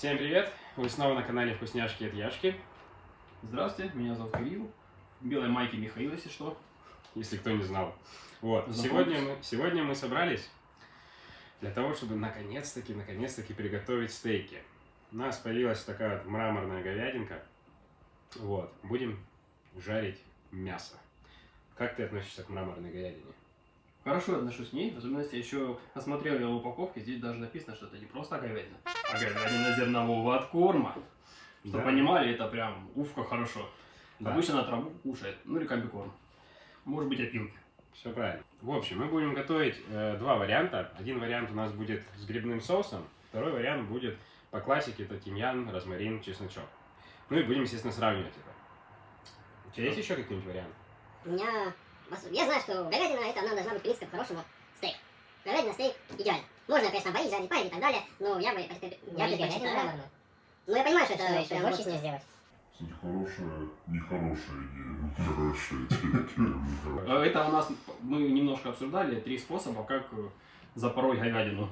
Всем привет! Вы снова на канале Вкусняшки от Яшки. Здравствуйте, меня зовут Кирилл. В белой майке Михаил, если что. Если кто не знал. Вот, сегодня мы, сегодня мы собрались для того, чтобы наконец-таки, наконец-таки приготовить стейки. У нас появилась такая вот мраморная говядинка. Вот, будем жарить мясо. Как ты относишься к мраморной говядине? Хорошо отношусь к ней, особенно если я еще осмотрел ее упаковки, здесь даже написано, что это не просто говядина, а говядина зернового откорма. Чтобы Да. понимали, это прям уф, как хорошо. Да. Обычно на траву кушает, ну или комбикорм. Может быть опилки. Все правильно. В общем, мы будем готовить э, два варианта. Один вариант у нас будет с грибным соусом, второй вариант будет по классике, это тимьян, розмарин, чесночок. Ну и будем, естественно, сравнивать это. У тебя есть еще какие-нибудь варианты? У меня... Я знаю, что говядина, это она должна быть, в принципе, по-хорошему, стейк. Говядина, стейк, идеально. Можно, конечно, бои жарить, парить и так далее, но я бы... Я предпочитаю... Ну, я понимаю, что это прям очень сложно сделать. Кстати, хорошая, нехорошая идея. Нехорошая идея. нехорошая. Э, Это у нас, мы немножко обсуждали, три способа, как э, запороть говядину.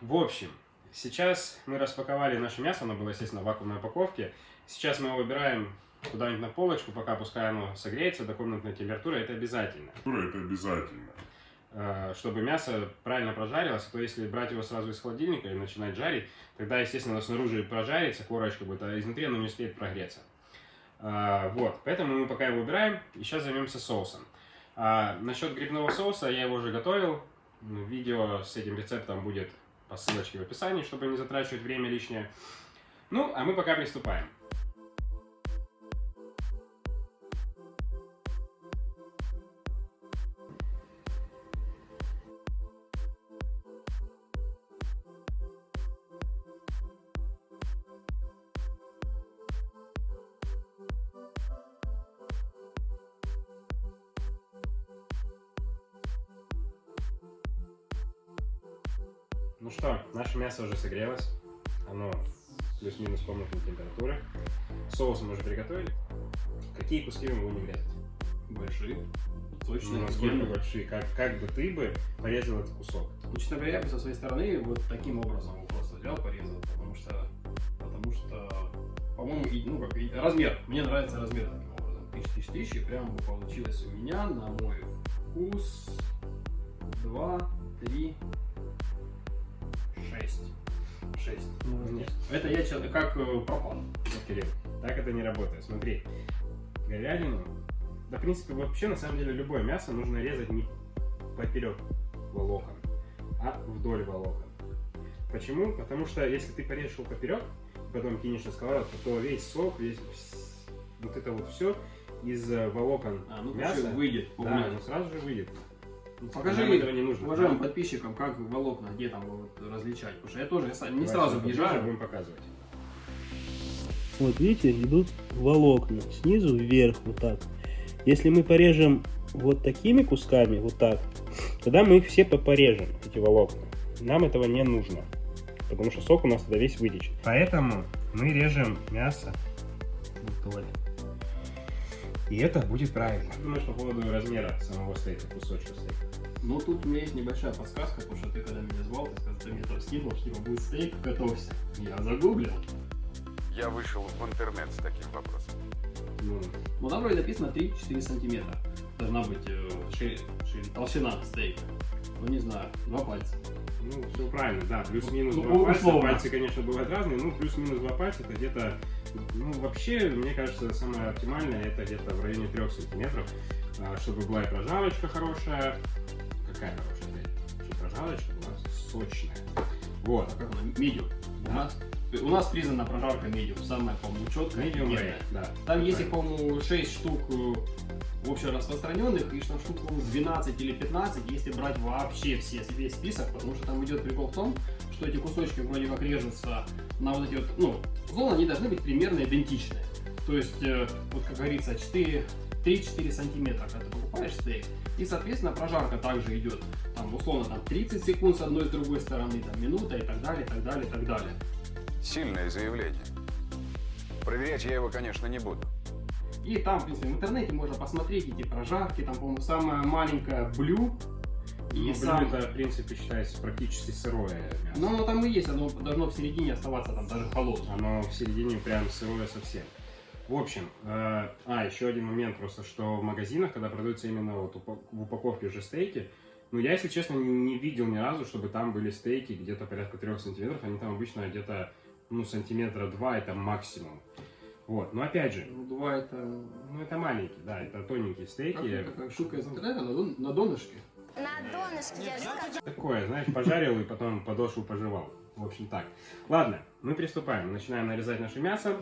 В общем, сейчас мы распаковали наше мясо, оно было, естественно, в вакуумной упаковке. Сейчас мы его выбираем куда-нибудь на полочку, пока пускай оно согреется до комнатной температуры, это обязательно. Это обязательно. Э, чтобы мясо правильно прожарилось, а то если брать его сразу из холодильника и начинать жарить, тогда, естественно, оно снаружи прожарится, корочка будет, а изнутри оно не успеет прогреться. А, Вот, поэтому мы пока его убираем, и сейчас займемся соусом. А, насчет грибного соуса, я его уже готовил, видео с этим рецептом будет по ссылочке в описании, чтобы не затрачивать время лишнее. Ну, а мы пока приступаем. Что, наше мясо уже согрелось. Оно плюс-минус комнатной температуры. Соус мы уже приготовили. Какие куски мы будем резать? Большие, Ну, сочные, насколько большие? Как, как бы ты бы порезал этот кусок? Ну, честно говоря, я бы со своей стороны вот таким образом его просто взял, порезал, потому что, потому что, по-моему, ну как, и размер, мне нравится размер таким образом, тысяч, тысяч, тысяч, и прям бы получилось у меня на мой вкус два, три, 6. Нет. Это я человек, как э, пропан. Так это не работает. Смотри, говядину, да, в принципе, вообще, на самом деле, любое мясо нужно резать не поперек волокон, а вдоль волокон. Почему? Потому что если ты порежешь его поперек, потом кинешь на сковородку, то весь сок, весь вот это вот все из э, волокон а, ну, мяса выйдет, да, оно сразу же выйдет. Ну, Нам Покажи этого не нужно. уважаемым подписчикам, как волокна, где там вот различать. Потому что я тоже я не Давай сразу въезжаю. будем показывать. Вот видите, идут волокна снизу вверх вот так. Если мы порежем вот такими кусками, вот так, тогда мы их все по- порежем, эти волокна. Нам этого не нужно, потому что сок у нас тогда весь вытечет. Поэтому мы режем мясо вдоль. И это будет правильно. Думаешь по поводу размера самого стейка, кусочка стейка? Ну, тут у меня есть небольшая подсказка, потому что ты когда меня звал, ты сказал, ты мне там скинул, что типа будет стейк, готовься. Я загуглил. Я вышел в интернет с таким вопросом. Ну, Ну, там вроде написано 3-4 сантиметра. Должна быть э, шири- шири- толщина стейка. Ну, не знаю, два пальца. ну, все правильно, да, плюс-минус Ну, два пальца. условно. Пальцы, конечно, бывают разные, ну, плюс-минус два пальца, это где-то, ну, вообще, мне кажется, самое оптимальное, это где-то в районе 3 сантиметров, а, чтобы была и прожарочка хорошая. Какая хорошая, блядь? Чтобы прожарочка была сочная. Вот. А как она? У Да. нас, у нас признана прожарка медиум, самая, по-моему, четкая. Medium rare, да. Там есть по-моему, 6 штук э, общераспространенных, и там штук по-моему, 12 или 15, если брать вообще все, весь список, потому что там идет прикол в том, что эти кусочки вроде как режутся на вот эти вот, ну, условно, они должны быть примерно идентичные. То есть, э, вот как говорится, 4, 3-4 сантиметра, когда ты покупаешь стейк, и, соответственно, прожарка также идет, там, условно, там, 30 секунд с одной и с другой стороны, там, минута и так далее, и так далее, и так далее. Сильное заявление. Проверять я его, конечно, не буду. И там, в принципе, в интернете можно посмотреть эти прожарки, там, по-моему, самая маленькая блю, и И сам... это, в принципе, считается практически сырое мясо. Ну, оно там и есть, оно должно в середине оставаться там даже холодным. Оно в середине прям сырое совсем. В общем, э, а, еще один момент просто, что в магазинах, когда продаются именно вот в упаковке уже стейки, ну, я, если честно, не, не видел ни разу, чтобы там были стейки где-то порядка 3 сантиметров, они там обычно где-то, ну, сантиметра 2 это максимум. Вот, но опять же, Ну, два это... ну, это маленькие, да, это тоненькие Как стейки. это, такая штука из интернета на, дон- на донышке. На донышке, я же сказала. Такое, знаешь, пожарил и потом подошву пожевал. В общем, так. Ладно, мы приступаем. Начинаем нарезать наше мясо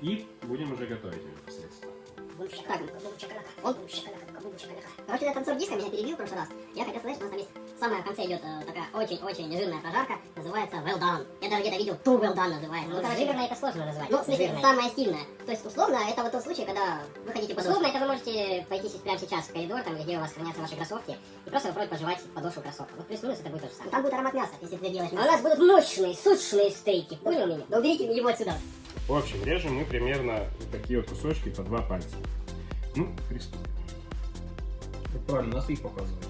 и будем уже готовить его непосредственно. Бум шакалака, бум шакалака, он бум шакалака, бум шакалака. Короче, этот танцор диска меня перебил в прошлый раз. Я хотел сказать, что у нас там есть в самом конце идет э, такая очень-очень жирная прожарка, называется well done. Я даже где-то видел too well done называется. Ну, короче, жирное это сложно назвать. Ну, в смысле, Жирное. самая сильная. То есть, условно, это вот тот случай, когда вы хотите подошву. Условно, это вы можете пойти сейчас- прямо сейчас в коридор, там, где у вас хранятся ваши кроссовки, и просто попробовать пожевать подошву кроссовка. Вот плюс-минус это будет то же самое. Там будет аромат мяса, если ты делаешь А у нас будут мощные, сочные стейки. Понял меня? Да уберите его отсюда. В общем, режем мы примерно вот такие вот кусочки по два пальца. Ну, приступим. Правильно, нас их показывают.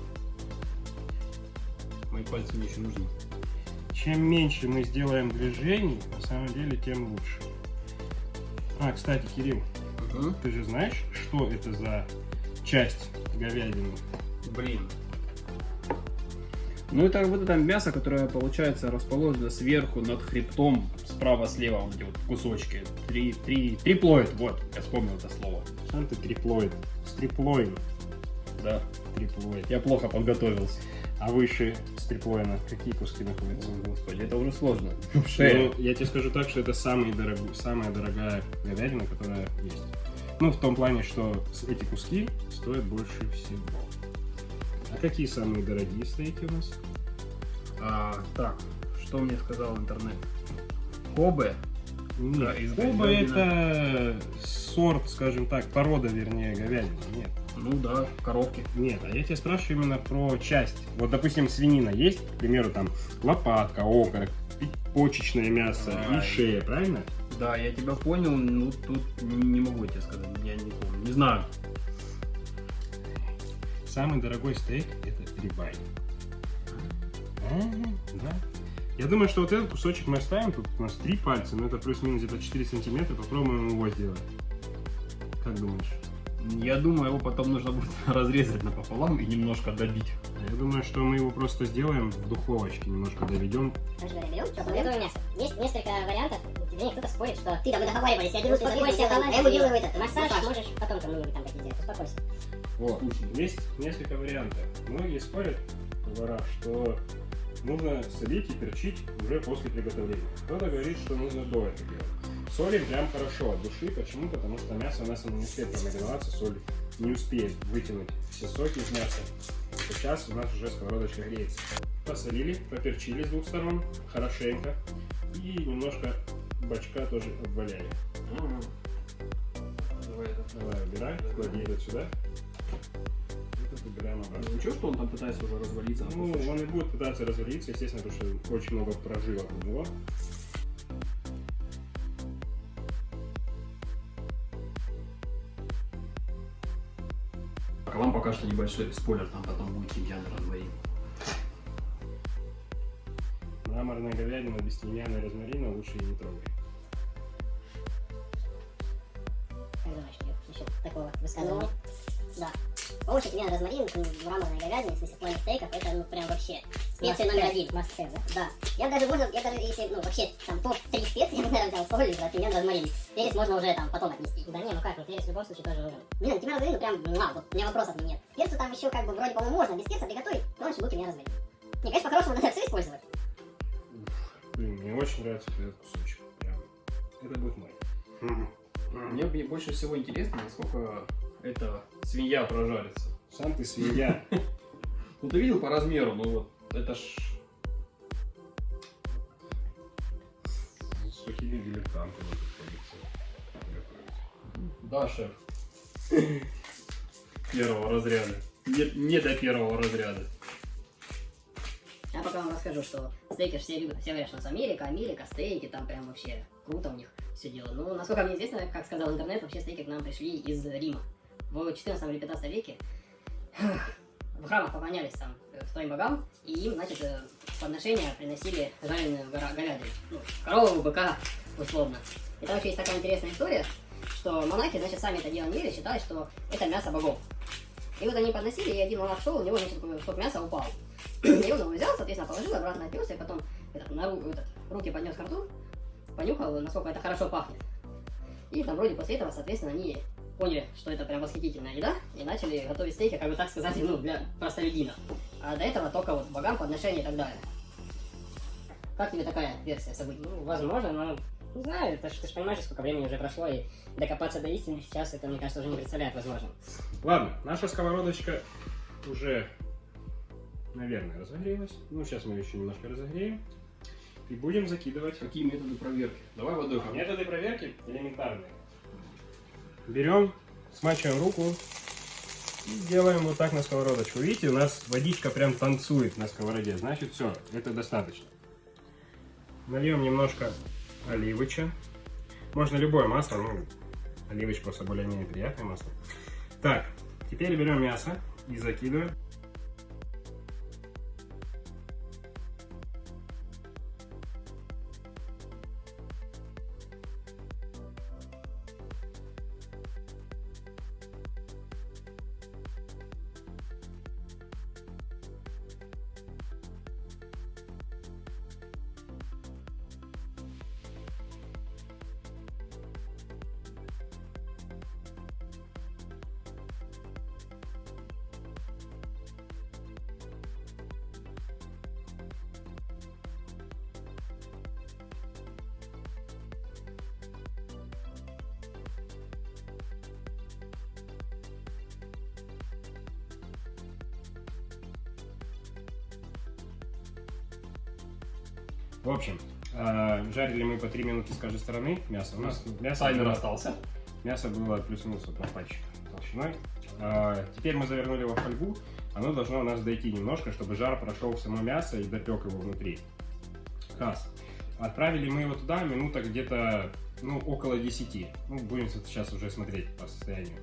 Мои пальцы мне еще нужны. Чем меньше мы сделаем движений, на самом деле, тем лучше. А, кстати, Кирилл, ты же знаешь, что это за часть говядины? Блин. Ну это вот это мясо, которое получается расположено сверху над хребтом, справа-слева вот эти вот кусочки. Три, три, триплоид, вот, я вспомнил это слово. Сам ты триплоид. Стриплоин. Да, Триплоид. я плохо подготовился. А выше стриплоина какие куски находятся? О, Господи, это уже сложно. Шея. Ну, я тебе скажу так, что это самый дорог- самая дорогая говядина, которая есть. Ну, в том плане, что эти куски стоят больше всего. А какие самые дорогие стейки у нас? А, так, что мне сказал интернет? Кобе? Да, из Коба говядины. это сорт, скажем так, порода, вернее, говядины. Нет. Ну да, коровки. Нет, а я тебя спрашиваю именно про часть. Вот, допустим, свинина есть, к примеру, там лопатка, окорок, почечное мясо Ай. и шея, правильно? Да, я тебя понял, ну тут не, не могу тебе сказать, я не помню. Не знаю. Самый дорогой стейк это рибай. А, да. Я думаю, что вот этот кусочек мы оставим. Тут у нас три пальца, но это плюс-минус где-то 4 сантиметра. Попробуем его сделать. Как думаешь? Я думаю, его потом нужно будет разрезать напополам и немножко добить. Я думаю, что мы его просто сделаем в духовочке, немножко доведем. Готовое мясо. Есть несколько вариантов. Вернее, кто-то спорит, что Ты, да, мы договаривались, я беру Успокойся, я ему делаю этот, массаж можешь потом кому-нибудь там такие сделать. Успокойся. Вот. Есть несколько вариантов. Многие спорят, повара, что нужно солить и перчить уже после приготовления. Кто-то говорит, что нужно до этого делать. Солим прям хорошо от души. Почему? Потому что мясо у нас не успеет промариноваться, соль не успеет вытянуть все соки из мяса. Сейчас у нас уже сковородочка греется. Посолили, поперчили с двух сторон, хорошенько. И немножко бачка тоже обваляли. Давай это. Давай, убирай, клади это сюда. Это убираем обратно. Ничего, что он там пытается уже развалиться Ну, он и будет пытаться развалиться, естественно, потому что очень много прожилок у него. А вам пока что небольшой спойлер, там потом будет тимьян розмарин. Мраморная говядина без тимьяна и розмарина лучше и не трогай. Как думаешь, Кирилл, насчет такого высказывания? Да. Лучше тимьян, розмарин, в мраморной говядине, в смысле плане стейков, это ну прям вообще специя номер один. Must have, да? Да. Я даже можно, я даже если, ну вообще, там топ-3 специи, я бы, наверное, взял соль, да, тимьян, розмарин. Перец можно уже там потом отнести. Да не, ну как, ну перец в любом случае тоже нужен. Блин, тимьян, розмарин, ну прям, муа, вот у меня вопросов нет. Перцу там еще как бы вроде, по-моему, можно без перца приготовить, но лучше будет тимьян, розмарин. Не, конечно, по-хорошему надо все использовать. Блин, мне очень нравится этот кусочек. Прям. Это будет мой. Мне больше всего интересно, насколько эта свинья прожарится. Сам ты свинья. Ну ты видел по размеру, ну вот это ж... плохими дилетантами приходится готовить. Да, шеф. Первого разряда. Не, не до первого разряда. Я пока вам расскажу, что стейки все любят. Все говорят, что у нас Америка, Америка, стейки, там прям вообще круто у них все дело. Ну, насколько мне известно, как сказал интернет, вообще стейки к нам пришли из Рима. В 14 или 15 веке в храмах поклонялись там э, своим богам, и им, значит, э, подношения приносили жареную говядину. Ну, корову, быка, условно. И там еще есть такая интересная история, что монахи, значит, сами это дело не ели, считали, что это мясо богов. И вот они подносили, и один монах шел, у него, значит, кусок мяса упал. И он его взял, соответственно, положил, обратно отнес, и потом этот, на ру- этот, руки поднес к рту, понюхал, насколько это хорошо пахнет. И там вроде после этого, соответственно, они поняли, что это прям восхитительная еда, и начали готовить стейки, как бы так сказать, ну, для простолюдинов. А до этого только вот богам, подношения и так далее. Как тебе такая версия событий? Ну, возможно, но не знаю, это ж, ты же понимаешь, сколько времени уже прошло, и докопаться до истины сейчас, это, мне кажется, уже не представляет возможным. Ладно, наша сковородочка уже, наверное, разогрелась. Ну, сейчас мы ее еще немножко разогреем. И будем закидывать. Какие методы проверки? Давай водой Методы проверки элементарные. Берем, смачиваем руку и делаем вот так на сковородочку. Видите, у нас водичка прям танцует на сковороде. Значит, все, это достаточно. Нальем немножко оливоча. Можно любое масло, ну, оливочка просто более-менее приятное масло. Так, теперь берем мясо и закидываем. В общем, э, жарили мы по 3 минуты с каждой стороны мясо. У нас мясо Таймер было- остался. Мясо было плюс-минус вот на пальчик толщиной. А, теперь мы завернули его в фольгу. Оно должно у нас дойти немножко, чтобы жар прошел в само мясо и допек его внутри. Раз. Отправили мы его туда минута где-то, ну, около 10. Ну, будем сейчас уже смотреть по состоянию.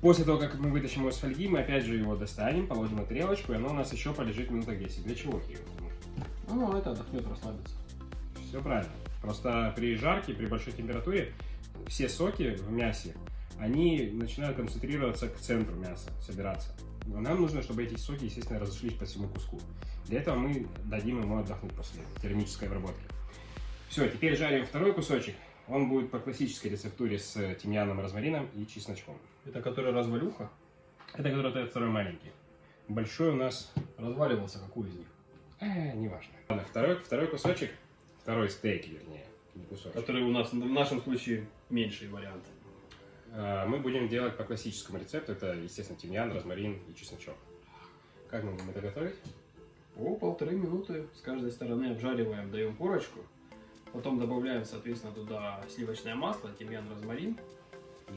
После того, как мы вытащим его из фольги, мы опять же его достанем, положим на тарелочку, и оно у нас еще полежит минуток 10. Для чего? Ну, это отдохнет, расслабится. Все правильно. Просто при жарке, при большой температуре все соки в мясе, они начинают концентрироваться к центру мяса, собираться. Но нам нужно, чтобы эти соки, естественно, разошлись по всему куску. Для этого мы дадим ему отдохнуть после термической обработки. Все, теперь жарим второй кусочек. Он будет по классической рецептуре с тимьяном, розмарином и чесночком. Это который развалюха? Это который второй маленький. Большой у нас Разваливался какой из них? Э, неважно. Ладно, второй, второй кусочек, второй стейк, вернее, не кусочек. Который у нас в нашем случае меньший вариант. А, Мы будем делать по классическому рецепту. Это, естественно, тимьян, розмарин и чесночок. Как мы будем это готовить? По полторы минуты с каждой стороны обжариваем, даем корочку. Потом добавляем, соответственно, туда сливочное масло, тимьян, розмарин,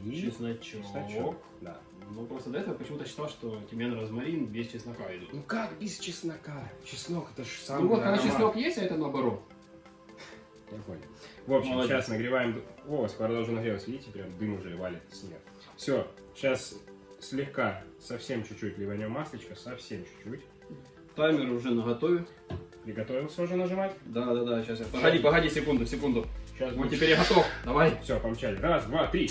И чесночок. чесночок. Да. Ну, просто до этого почему-то считал, что тимьян, розмарин без чеснока идут. Ну как без чеснока? Чеснок это же Ну самый вот, когда чеснок есть, а это наоборот. Я понял. В общем, Молодец. сейчас нагреваем... О, сковорода уже нагрелась, видите, прям дым уже валит с нее. Все, сейчас слегка, совсем чуть-чуть ливанем маслечко, совсем чуть-чуть. Таймер уже наготове. Приготовился уже нажимать? Да, да, да, сейчас я. Погоди, погоди, секунду, секунду. Сейчас Вот теперь я готов. Давай. Все, помчали. Раз, два, три.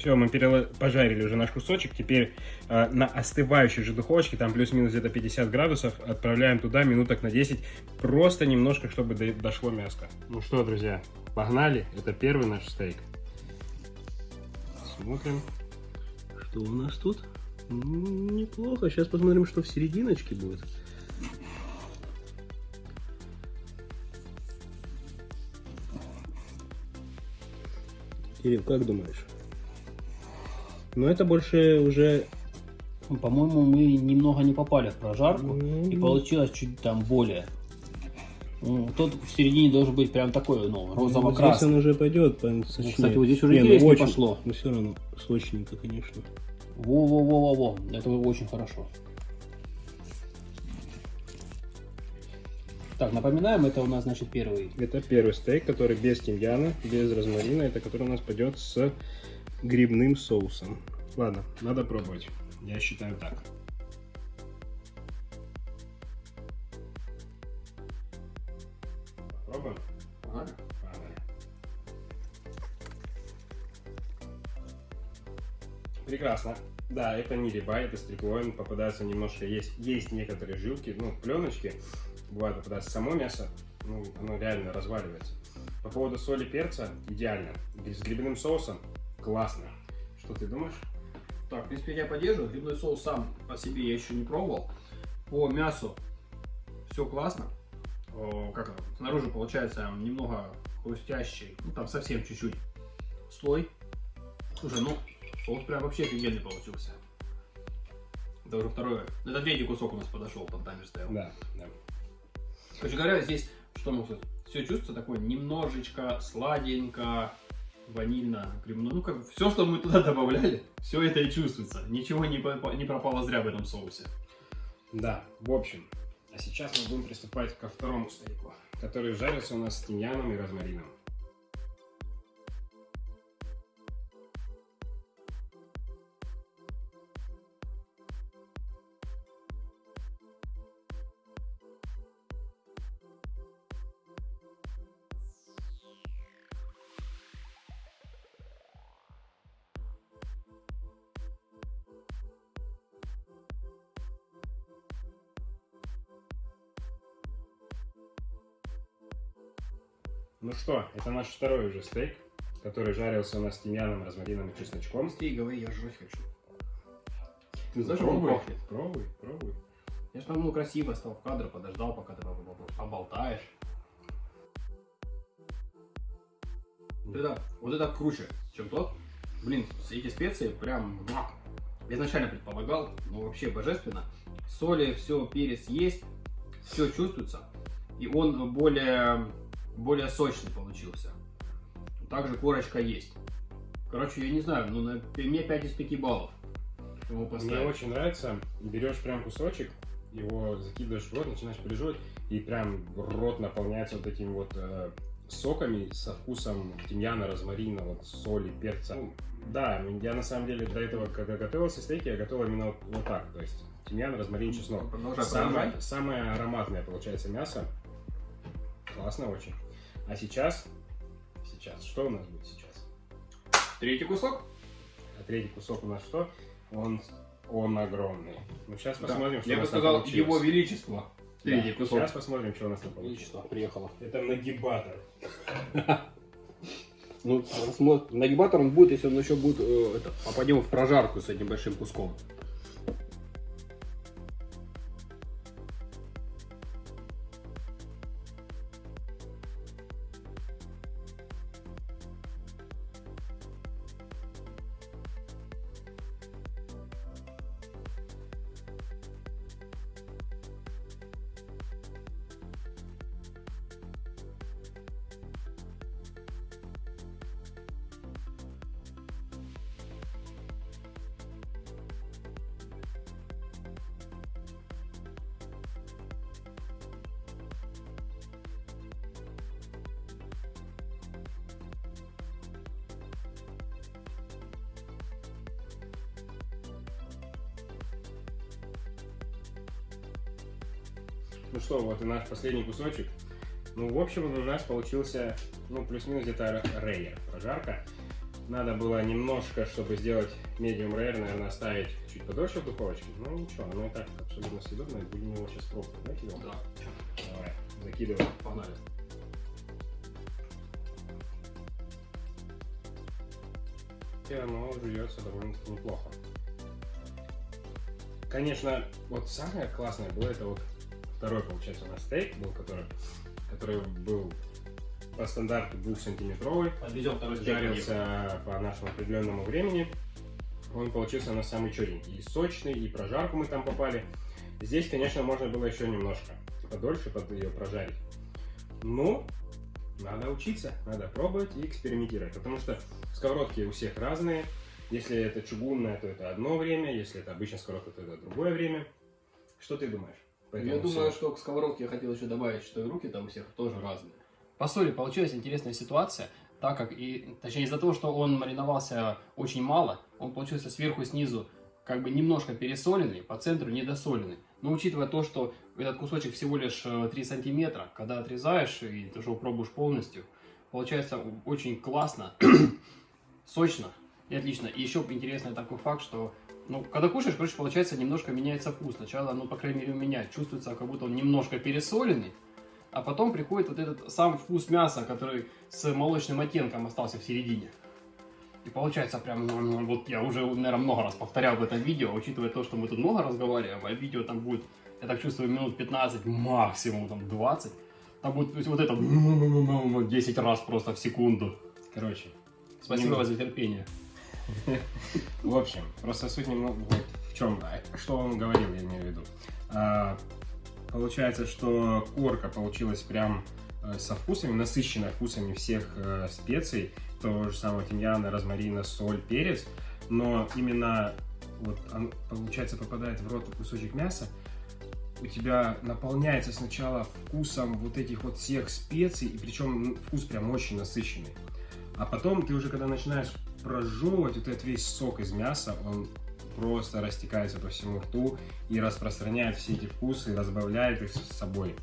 Все, мы перела- пожарили уже наш кусочек. Теперь э, на остывающей же духовочке, там плюс-минус где-то 50 градусов, отправляем туда минуток на 10. Просто немножко, чтобы до- дошло мяско. Ну что, друзья, погнали. Это первый наш стейк. Смотрим. Что у нас тут? Неплохо. Сейчас посмотрим, что в серединочке будет. Кирилл, как думаешь? Ну, это больше уже... По-моему, мы немного не попали в прожарку. И м, получилось чуть там более. Ну, Тот в середине должен быть прям такой, ну, Здесь розово-красный. он уже пойдет, по- сочнее. кстати, вот здесь уже Не, ну очень, пошло. Но все равно сочненько, конечно. Во-во-во-во-во. Это очень хорошо. Так, напоминаем, это у нас, значит, первый. Это первый стейк, который без тимьяна, без розмарина. Это который у нас пойдет с грибным соусом. Ладно, надо пробовать. Я считаю так. Пробуем? Погнали. Прекрасно. Да, это не рибай, это стриклоин. Попадается немножко, есть, есть некоторые жилки, ну, пленочки. Бывает попадается само мясо, ну, оно реально разваливается. По поводу соли перца, идеально. С грибным соусом классно. Что ты думаешь? Так, в принципе, я поддерживаю. Грибной соус сам по себе я еще не пробовал. По мясу все классно. О, как? Снаружи получается немного хрустящий, ну там совсем чуть-чуть слой. Слушай, ну соус прям вообще офигенный получился. Это уже второе. Это третий кусок у нас подошел, там таймер стоял. Да, да. Короче говоря, здесь, что могу сказать, все чувствуется такое немножечко сладенько, ванильно, грибно. Ну, как все, что мы туда добавляли, все это и чувствуется. Ничего не, не пропало зря в этом соусе. Да, в общем. А сейчас мы будем приступать ко второму стейку, который жарится у нас с тимьяном и розмарином. Ну что, это наш второй уже стейк, который жарился у нас с тимьяном, розмарином и чесночком. Говори, я жрать хочу. Ты знаешь, Пробуй, он пахнет. пробуй, пробуй. Я ж там ну, красиво стал в кадр, подождал, пока ты поб- поб- поболтаешь. Вот это, вот это круче, чем тот. Блин, эти специи прям... муа. Я изначально предполагал, но вообще божественно. Соли, все, перец есть, все чувствуется. И он более, более сочный получился. Также корочка есть. Короче, я не знаю, ну на, мне 5 из 5 баллов. Его Мне поставить. очень нравится, берешь прям кусочек, его закидываешь в рот, начинаешь приживать, и прям рот наполняется вот этими вот э, соками со вкусом тимьяна, розмарина, вот соли, перца. Ну, да, я на самом деле до этого, когда готовился стейки, я готовил именно вот, вот так, то есть тимьян, розмарин, чеснок. Продолжай, Самое, продолжай. самое ароматное получается мясо. Классно очень. А сейчас, сейчас, что у нас будет сейчас? Третий кусок. А третий кусок у нас что? Он, он огромный. Ну, сейчас Да. посмотрим, что Я у бы нас там сказал, получилось. его величество. Третий Да, кусок. Сейчас посмотрим, что у нас там получилось. Величество приехало. Это нагибатор. Ну, нагибатор он будет, если он еще будет, э, это, попадем в прожарку с этим большим куском. Ну что, вот и наш последний кусочек. Ну, в общем, у нас получился, ну, плюс-минус где-то рейер, прожарка. надо было немножко, чтобы сделать medium rare, наверное, оставить чуть подольше в духовочке. Ну ничего, оно и так абсолютно съедобное. Будем его сейчас пробовать, да, Кирилл? Да. Давай, закидывай. Погнали. И оно жуется довольно-таки неплохо. Конечно, вот самое классное было это вот второй, получается, у нас стейк был, который, который был по стандарту двухсантиметровый, Подведем второй жарился по нашему определенному времени. Он получился на самый черненький. И сочный, и прожарку мы там попали. Здесь, конечно, можно было еще немножко подольше под ее прожарить. Но надо учиться, надо пробовать и экспериментировать. Потому что сковородки у всех разные. Если это чугунная, то это одно время. Если это обычная сковородка, то это другое время. Что ты думаешь? По Я этому думаю, что к сковородке я хотел еще добавить, что и руки там у всех тоже разные. По соли получилась интересная ситуация, так как и, точнее, из-за того, что он мариновался очень мало, он получился сверху и снизу как бы немножко пересоленный, по центру недосоленный. Но учитывая то, что этот кусочек всего лишь э, 3 сантиметра, когда отрезаешь и ты же пробуешь полностью, получается очень классно, сочно и отлично. И еще интересный такой факт, что ну, когда кушаешь, короче, получается, немножко меняется вкус. Сначала, ну, по крайней мере, у меня чувствуется, как будто он немножко пересоленный, а потом приходит вот этот сам вкус мяса, который с молочным оттенком остался в середине. И получается прям, м, вот я уже, наверное, много раз повторял в этом видео, учитывая то, что мы тут много разговариваем, а видео там будет, я так чувствую, минут 15, максимум там 20. Там будет то есть, вот это 10 раз просто в секунду. Короче, Спасибо за терпение. В общем, просто суть немного вот в чем, что он говорил, я имею в виду. А, получается, что корка получилась прям э, со вкусами, насыщенная вкусами всех э, специй, того же самого тимьяна, розмарина, соль, перец, но именно вот он, получается попадает в рот кусочек мяса, у тебя наполняется сначала вкусом вот этих вот всех специй, и причем вкус прям очень насыщенный. А потом ты уже когда начинаешь прожевывать вот этот весь сок из мяса, он просто растекается по всему рту и распространяет все эти вкусы, разбавляет их с собой.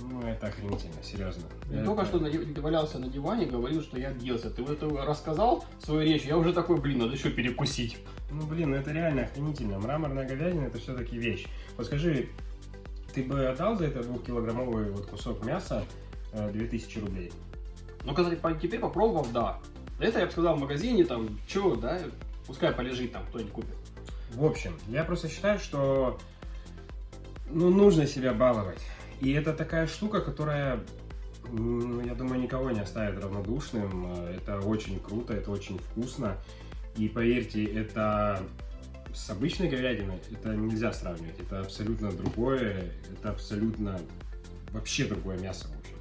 Ну, это охренительно, серьезно. Я Это- только что валялся на диване, говорил, что я объелся. Ты вот это рассказал свою речь, я уже такой, блин, надо еще перекусить. Ну, блин, ну это реально охренительно. Мраморная говядина это все-таки вещь. Вот скажи, ты бы отдал за это двухкилограммовый вот кусок мяса э, 2000 рублей? Ну, кстати, теперь попробовав, да. Это я бы сказал в магазине, там, что, да, пускай полежит там, кто-нибудь купит. В общем, я просто считаю, что ну, нужно себя баловать. И это такая штука, которая, м, я думаю, никого не оставит равнодушным. Это очень круто, это очень вкусно. И поверьте, это с обычной говядиной это нельзя сравнивать. Это абсолютно другое, это абсолютно вообще другое мясо, в общем.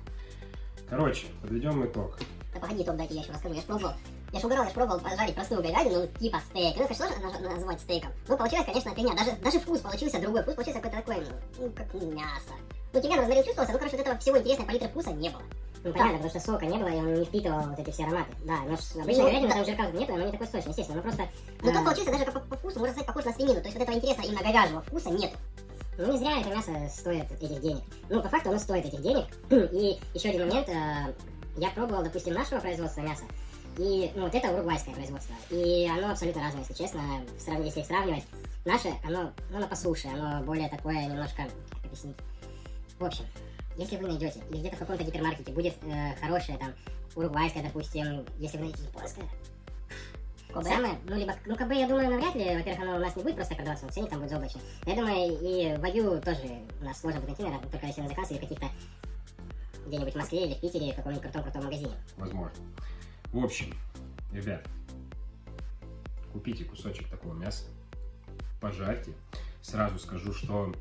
Короче, подведем итог. Да погоди, топ, дайте я еще расскажу. Я ж пробовал. Я ж угорал, я ж пробовал пожарить простую говядину, ну, типа стейк. Ну, это наж- называть стейком. Ну, получилось, конечно, фигня. Даже, даже вкус получился другой. Вкус получился какой-то такой, ну, как мясо. Ну, тимьян розмарин чувствовался, ну, короче, вот этого всего интересной палитры вкуса не было. Ну, понятно, потому что сока не было, и он не впитывал вот эти все ароматы. Да, но ж обычная говядина, там жирка нет, и оно не такое сочное, естественно. Ну, просто... Но А. тот получился даже по, по вкусу, можно сказать, похож на свинину. То есть вот этого интересного именно говяжьего вкуса нету. Ну, не зря это мясо стоит этих денег. Ну, по факту оно стоит этих денег. И еще один момент. э, Я пробовал, допустим, нашего производства мяса. И, ну, вот это уругвайское производство. И оно абсолютно разное, если честно. В срав- Если их сравнивать. Наше, оно, ну, оно по суше, оно более такое немножко, как объяснить. В общем, если вы найдете, или где-то в каком-то гипермаркете будет э, хорошее, там, уругвайское, допустим, если вы найдете японское, Самое, ну, либо, ну, бы, я думаю, навряд ли, во-первых, оно у нас не будет просто продаваться, ценник там будет заоблачный. Я думаю, и вагю тоже у нас сложно будет найти, наверное, только если на заказ или каких-то где-нибудь в Москве или в Питере в каком-нибудь крутом-крутом магазине. возможно. В общем, ребят, купите кусочек такого мяса, пожарьте. Сразу скажу, что,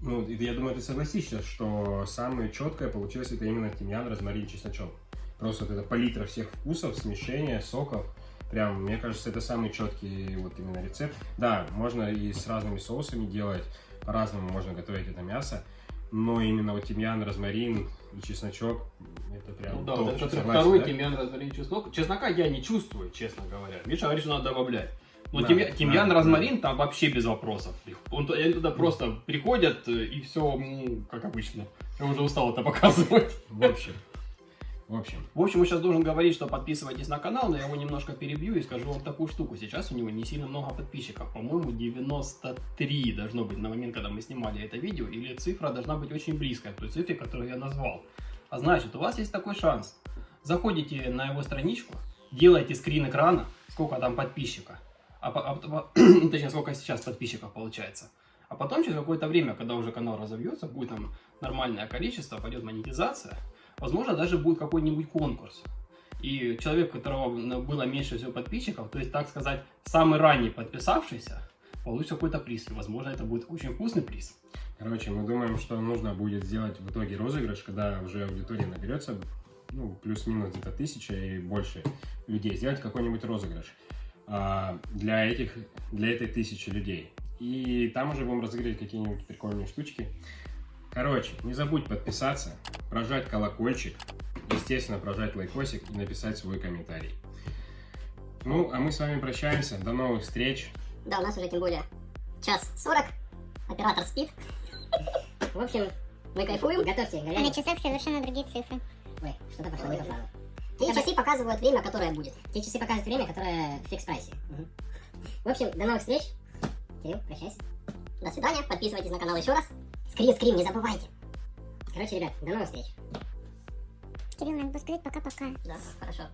ну, я думаю, ты согласишься, что самое четкое получилось это именно тимьян, розмарин, чесночок. Просто вот это палитра всех вкусов, смешение, соков. Прям, мне кажется, это самый четкий вот именно рецепт. Да, можно и с разными соусами делать, по-разному можно готовить это мясо. Но именно вот тимьян, розмарин и чесночок, это прям Ну да, топ, вот это согласен, второй да? тимьян, розмарин, чеснок. Чеснока я не чувствую, честно говоря. Миша говорит, что надо добавлять. Но Надо, тимья- тимьян, надо, розмарин там вообще без вопросов. Он, они туда просто приходят э, и все, как обычно. Я уже устал это показывать. В общем, В общем, В общем, он сейчас должен говорить, что подписывайтесь на канал, но я его немножко перебью и скажу вам такую штуку. Сейчас у него не сильно много подписчиков. По-моему, 93 должно быть на момент, когда мы снимали это видео. Или цифра должна быть очень близкая к той цифре, которую я назвал. А значит, у вас есть такой шанс. Заходите на его страничку, делайте скрин экрана, сколько там подписчика. А, а по- точнее, сколько сейчас подписчиков получается. А потом, через какое-то время, когда уже канал разовьется, будет там нормальное количество, пойдет монетизация, возможно, даже будет какой-нибудь конкурс. И человек, у которого было меньше всего подписчиков, то есть, так сказать, самый ранний подписавшийся, получит какой-то приз. Возможно, это будет очень вкусный приз. короче, мы думаем, что нужно будет сделать в итоге розыгрыш, когда уже аудитория наберется, ну, плюс-минус где-то тысяча и больше людей. Сделать какой-нибудь розыгрыш а, для этих, для этой тысячи людей. И там уже будем разыгрывать какие-нибудь прикольные штучки. Короче, не забудь подписаться, прожать колокольчик, естественно, прожать лайкосик и написать свой комментарий. Ну, а мы с вами прощаемся. До новых встреч. Да, у нас уже тем более час 40. Оператор спит. В общем, мы кайфуем. Готовьте А на говядину. часах совершенно другие цифры. Ой, что-то пошло не по. Те часы показывают время, которое будет. Те часы показывают время, которое в фикс-прайсе. В общем, до новых встреч. Кирилл, прощайся. До свидания. Подписывайтесь на канал еще раз. Скрин, скрин, не забывайте. Короче, ребят, до новых встреч. Кирилл, надо бы сказать пока-пока. Да, хорошо.